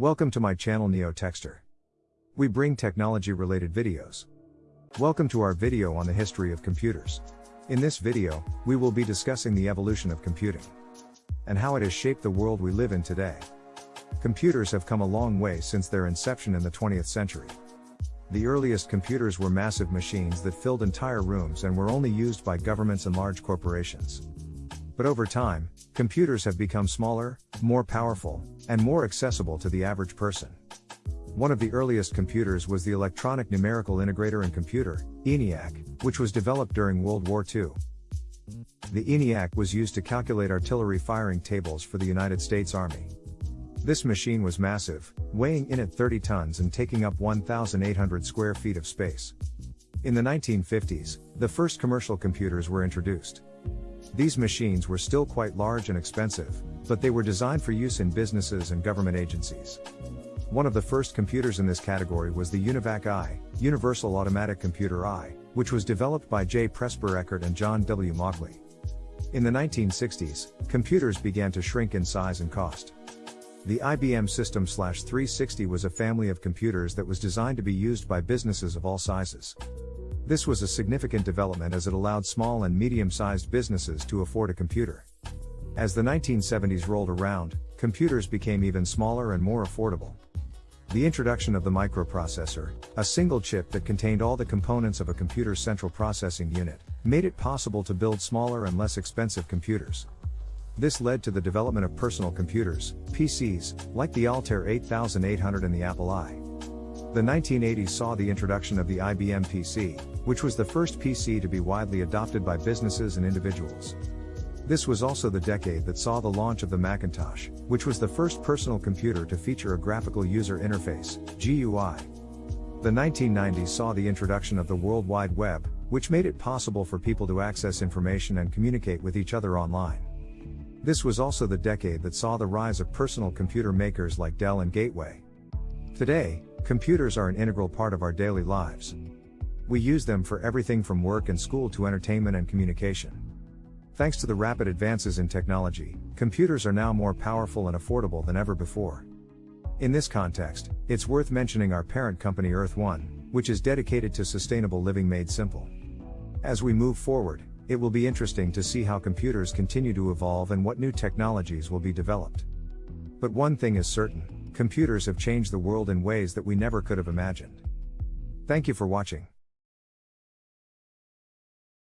Welcome to my channel NeoTechster. We bring technology related videos. Welcome to our video on the history of computers. In this video, we will be discussing the evolution of computing and how it has shaped the world we live in today. Computers have come a long way since their inception in the 20th century. The earliest computers were massive machines that filled entire rooms and were only used by governments and large corporations. But over time, computers have become smaller, more powerful, and more accessible to the average person. One of the earliest computers was the Electronic Numerical Integrator and Computer, ENIAC, which was developed during World War II. The ENIAC was used to calculate artillery firing tables for the United States Army. This machine was massive, weighing in at 30 tons and taking up 1,800 square feet of space. In the 1950s, the first commercial computers were introduced. These machines were still quite large and expensive, but they were designed for use in businesses and government agencies. One of the first computers in this category was the UNIVAC I, Universal Automatic Computer I, which was developed by J. Presper Eckert and John W. Mauchly. In the 1960s, computers began to shrink in size and cost. The IBM System 360 was a family of computers that was designed to be used by businesses of all sizes. This was a significant development as it allowed small and medium-sized businesses to afford a computer. As the 1970s rolled around, computers became even smaller and more affordable. The introduction of the microprocessor, a single chip that contained all the components of a computer's central processing unit, made it possible to build smaller and less expensive computers. This led to the development of personal computers, PCs, like the Altair 8800 and the Apple I. The 1980s saw the introduction of the IBM PC, which was the first PC to be widely adopted by businesses and individuals. This was also the decade that saw the launch of the Macintosh, which was the first personal computer to feature a graphical user interface, GUI. The 1990s saw the introduction of the World Wide Web, which made it possible for people to access information and communicate with each other online. This was also the decade that saw the rise of personal computer makers like Dell and Gateway. Today, Computers are an integral part of our daily lives. We use them for everything from work and school to entertainment and communication. Thanks to the rapid advances in technology, computers are now more powerful and affordable than ever before. In this context, it's worth mentioning our parent company Earth One, which is dedicated to sustainable living made simple. As we move forward, it will be interesting to see how computers continue to evolve and what new technologies will be developed. But one thing is certain computers have changed the world in ways that we never could have imagined. Thank you for watching.